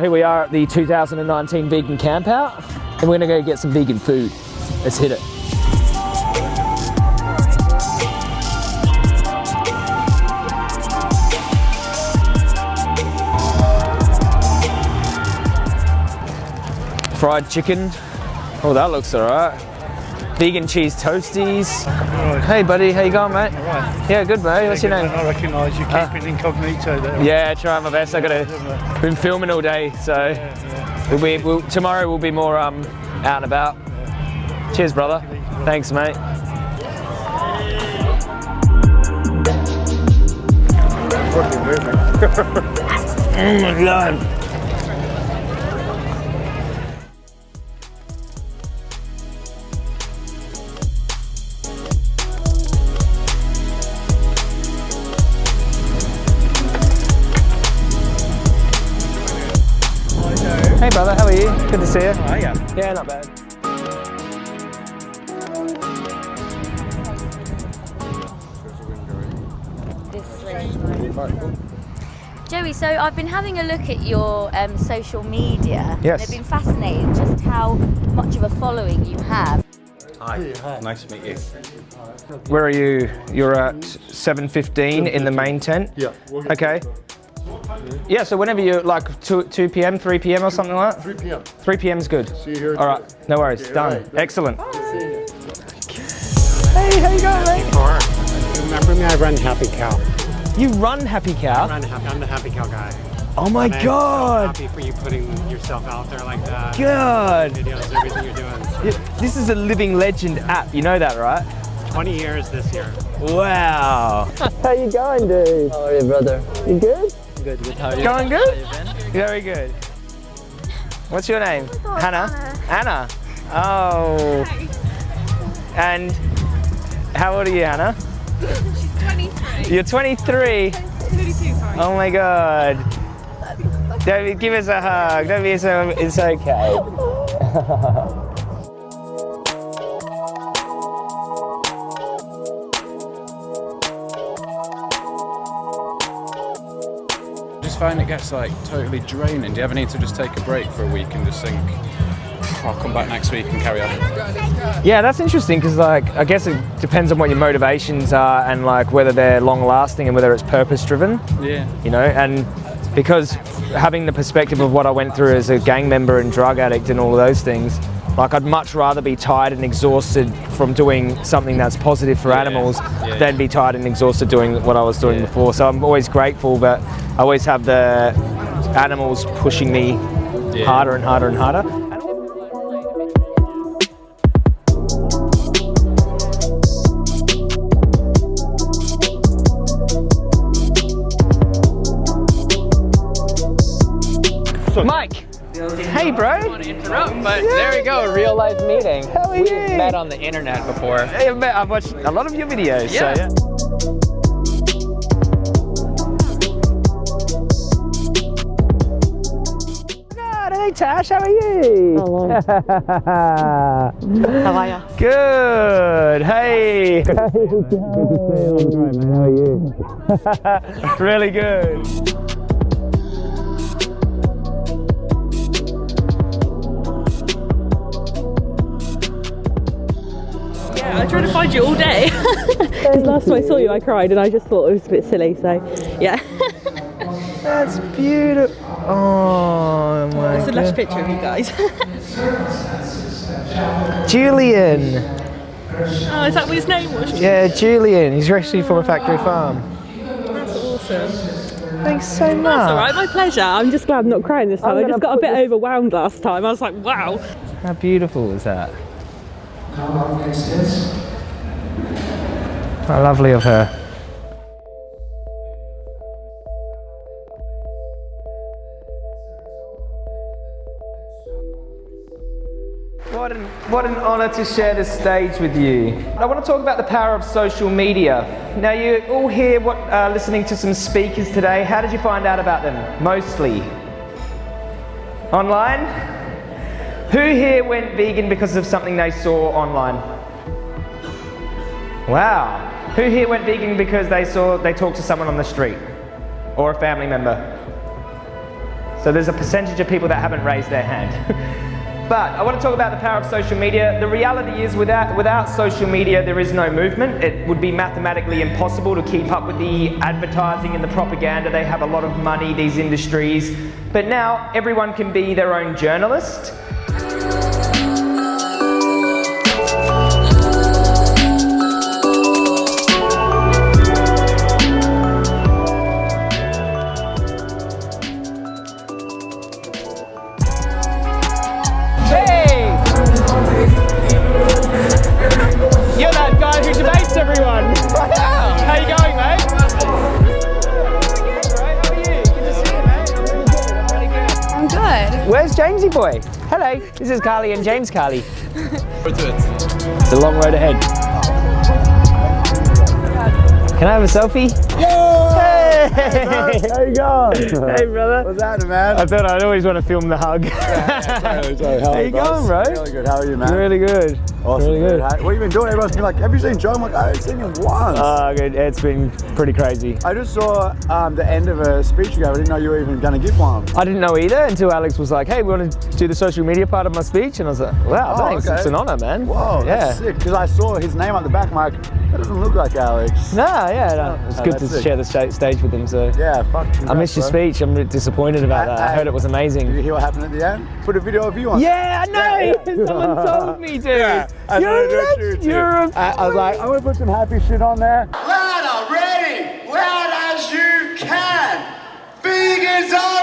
Right, here we are at the 2019 Vegan Camp Out, and we're gonna go get some vegan food. Let's hit it. Fried chicken. Oh, that looks alright. Vegan cheese toasties. Hey, buddy, how you going, mate? Yeah, good, mate. What's your name? I recognise you Uh, keeping incognito there. Yeah, trying my best. I gotta been filming all day, so we'll be, we'll, tomorrow we'll be more um, out and about. Cheers, brother. Thanks, mate. oh my god. You? Good to see you. Oh, yeah. Yeah, not bad. Joey, so I've been having a look at your um, social media. Yes. And I've been fascinated just how much of a following you have. Hi, nice to meet you. Where are you? You're at 7.15 in the main tent? Yeah. we'll get Okay. Yeah, so whenever you like 2, 2 p.m., 3 p.m. or something like that? 3 p.m. 3 p.m. is good. See you here. All right, no worries, Okay, done. all right. Excellent. Hey, how you going, mate? Remember me? I run Happy Cow. You run Happy Cow? Run Happy, I'm the Happy Cow guy. Oh my And I'm god! So happy for you putting yourself out there like that. God! Videos, everything you're doing. Yeah, This is a living legend app, you know that, right? 20 years this year. Wow! how you going, dude? How are you, brother? You good? Good, good. How are you? Going good? How you been? Very good. What's your name? Hannah. Anna. Oh. And how old are you, Hannah? She's 23. You're 23. 22, sorry. Oh my God. David, give us a hug. Don't be so. It's okay. find it gets like totally draining. Do you ever need to just take a break for a week and just think, I'll come back next week and carry on? Yeah, that's interesting because, like, I guess it depends on what your motivations are and like whether they're long lasting and whether it's purpose driven. Yeah. you know, and because having the perspective of what I went through as a gang member and drug addict and all of those things, like I'd much rather be tired and exhausted from doing something that's positive for animals yeah, than be tired and exhausted doing what I was doing Yeah. before. So I'm always grateful, but I always have the animals pushing me Yeah. harder and harder and harder. Hey bro. Interrupt, but there we go, real life meeting. How are We've you? met on the internet before. Hey, I've, met, I've watched a lot of your videos. Yeah. So, yeah. God, hey Tash, how are you? Hello. How are you? Good. Hey. Good to see you. I'm great, man. How are you? really good. Yeah, I tried to find you all day. Because last time I saw you, I cried and I just thought it was a bit silly, so yeah. That's beautiful. Oh my It's a lush God. picture of you guys. Julian. oh, is that what his name was? Yeah, Julian. He's actually from a factory farm. That's awesome. Thanks so much. That's all right, my pleasure. I'm just glad I'm not crying this time. I just got a bit this- overwhelmed last time. I was like, wow. How beautiful is that? How lovely of her. What an, what an honour to share this stage with you. I want to talk about the power of social media. Now, you all here what, uh, listening to some speakers today. How did you find out about them? Mostly. Online? Who here went vegan because of something they saw online? Wow. Who here went vegan because they saw they talked to someone on the street or a family member? So there's a percentage of people that haven't raised their hand. But I want to talk about the power of social media. The reality is without, without social media, there is no movement. It would be mathematically impossible to keep up with the advertising and the propaganda. They have a lot of money, these industries. But now everyone can be their own journalist. Where's boy? Hello, this is Carly and James Carly. It's a long road ahead. Can I have a selfie? Hey! How you going? Hey, brother. What's happening, man? I thought I'd always want to film the hug. Sorry, sorry, How you going, bro? Really good. How are you, man? really good. awesome. really good. How- What have you been doing? Everyone's been like, "Have you seen Joe?" I'm like, "I haven't seen him once." Oh, good. It's been pretty crazy. I just saw um, the end of a speech you gave. I didn't know you were even going to give one. I didn't know either until Alex was like, "Hey, we want to do the social media part of my speech," and I was like, "Wow, Oh, thanks. okay. It's an honor, man." Whoa, yeah. that's sick. Because I saw his name on the back. I'm like, that doesn't look like Alex. No, yeah, no. It's Oh, good to sick. share the sta- stage with him. So Yeah, fuck. I missed your bro. speech. I'm disappointed about that. I heard it was Did you hear what happened at the end? Put a video of you on. Yeah, I know. Yeah, yeah. Someone told me, dude. Yeah, I you're a legend. You're a. I, I was like, I'm gonna put some happy shit on there. Loud already! Loud as you can! Vegans are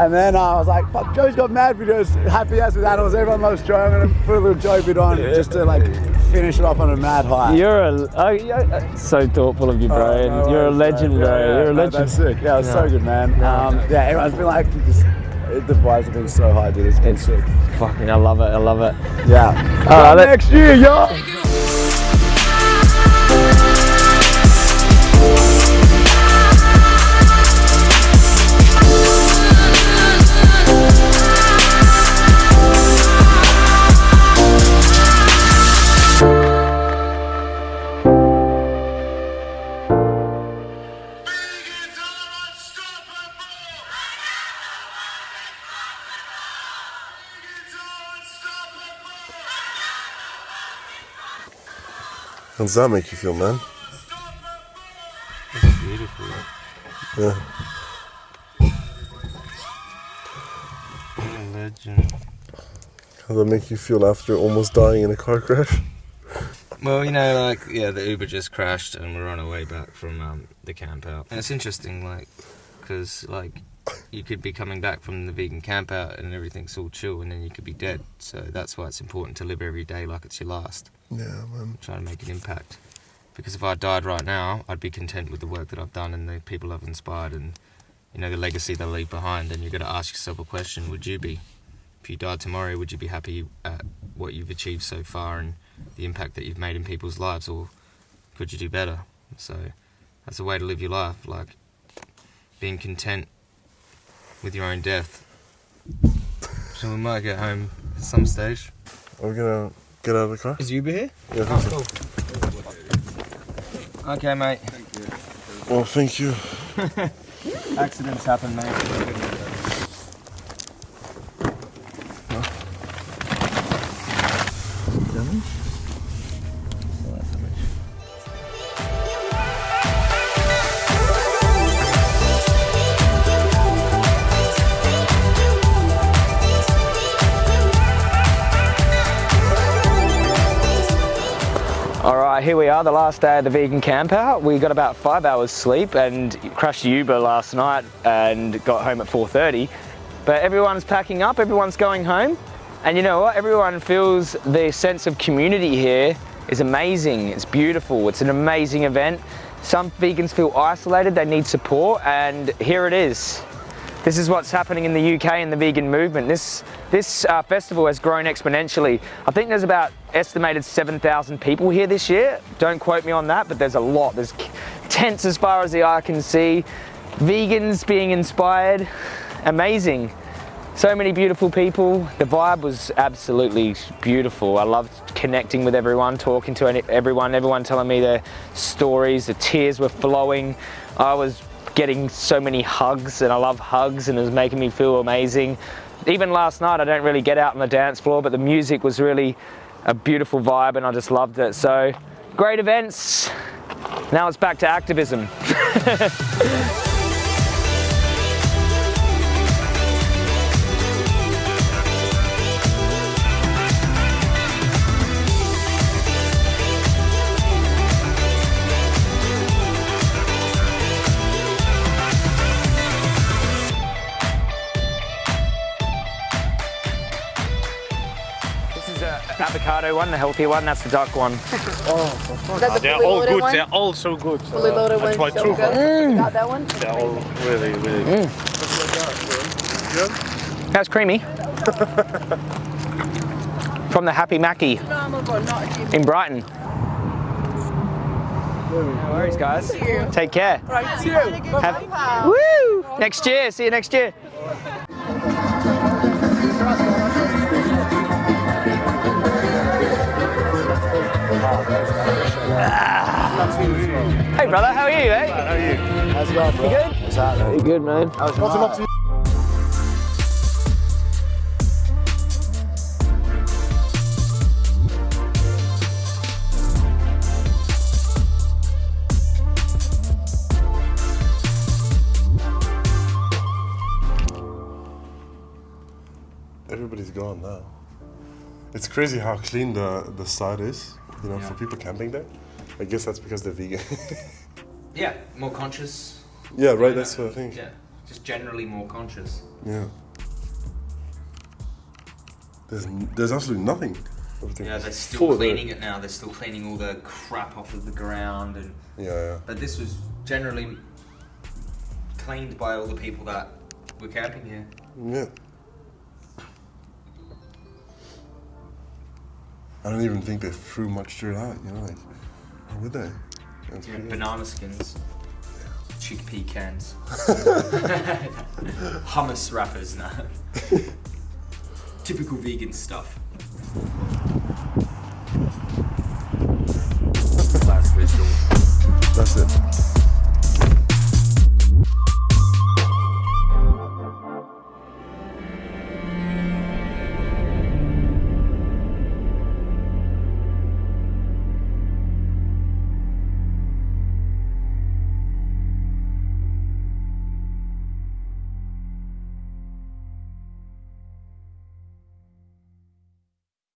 And then uh, I was like, fuck, Joe's got mad videos, happy ass with animals. Everyone loves Joe. I'm gonna put a little Joe bit on just to like finish it off on a mad high. You're a. Oh, yeah, uh, so thoughtful of you, bro. Oh, no you're a worries, legend, man. bro. Yeah, yeah, You're a no, legend. That's sick. Yeah, it was so good, man. Um, yeah, everyone's been like, just, the vibes have been so high, dude. It's been It's sick. fucking. I love it. I love it. Yeah. Till let- next year, y'all. How does that make you feel, man? Beautiful. Yeah. Legend. How does that make you feel after almost dying in a car crash? Well, you know, like yeah, the Uber just crashed, and we're on our way back from um, the camp out. And it's interesting, like, because like you could be coming back from the vegan camp out, and everything's all chill, and then you could be dead. So that's why it's important to live every day like it's your last. Yeah, man. Try to make an impact. Because if I died right now, I'd be content with the work that I've done and the people I've inspired, and you know the legacy that I leave behind. And you've got to ask yourself a question: Would you be? If you died tomorrow, would you be happy at what you've achieved so far and the impact that you've made in people's lives, or could you do better? So that's a way to live your life, like being content with your own death. So we might get home at some stage. Are we gonna get out of the car? Is Uber here? Yeah, I think so. Oh, okay, mate. Well, thank you. Accidents happen, mate. Right, here we are, the last day of the vegan camp out. We got about five hours sleep and crashed Uber last night and got home at 4.30. But everyone's packing up, everyone's going home. And you know what? Everyone feels the sense of community here is amazing. It's beautiful. It's an amazing event. Some vegans feel isolated, they need support, and here it is. This is what's happening in the UK in the vegan movement. This, this uh, festival has grown exponentially. I think there's about estimated 7,000 people here this year. Don't quote me on that, but there's a lot. There's tents as far as the eye can see, vegans being inspired. Amazing. So many beautiful people. The vibe was absolutely beautiful. I loved connecting with everyone, talking to everyone, everyone telling me their stories. The tears were flowing. I was getting so many hugs, and I love hugs, and it was making me feel amazing. Even last night, I don't really get out on the dance floor, but the music was really a beautiful vibe, and I just loved it. So, great events. Now it's back to activism. avocado one, the healthy one. That's the duck one. That's the They're all good. one? They're all so good. Fully loaded That's one, my so truth. good. Got that one? They're all really, really Mm. That's creamy. From the Happy Maki in Brighton. No worries, guys. Take care. Have- Woo! Next year. See you next year. Brother. How are you, eh? How are you? How's it going, bro? You good? What's happening? You good, man? How's your night? Everybody's gone now. It's crazy how clean the, the side is, you know, for people camping there. I guess that's because they're vegan. Yeah, more conscious. yeah, right, that's what I think. Yeah, just generally more conscious. Yeah. There's, there's absolutely nothing. Everything Yeah, they're still cleaning it now. They're still cleaning all the crap off of the ground, and Yeah, yeah. but this was generally cleaned by all the people that were camping here. Yeah. I don't even think they threw much dirt out, you know, like, would they? That's Yeah, banana skins, chickpea cans, hummus wrappers now. Typical vegan stuff.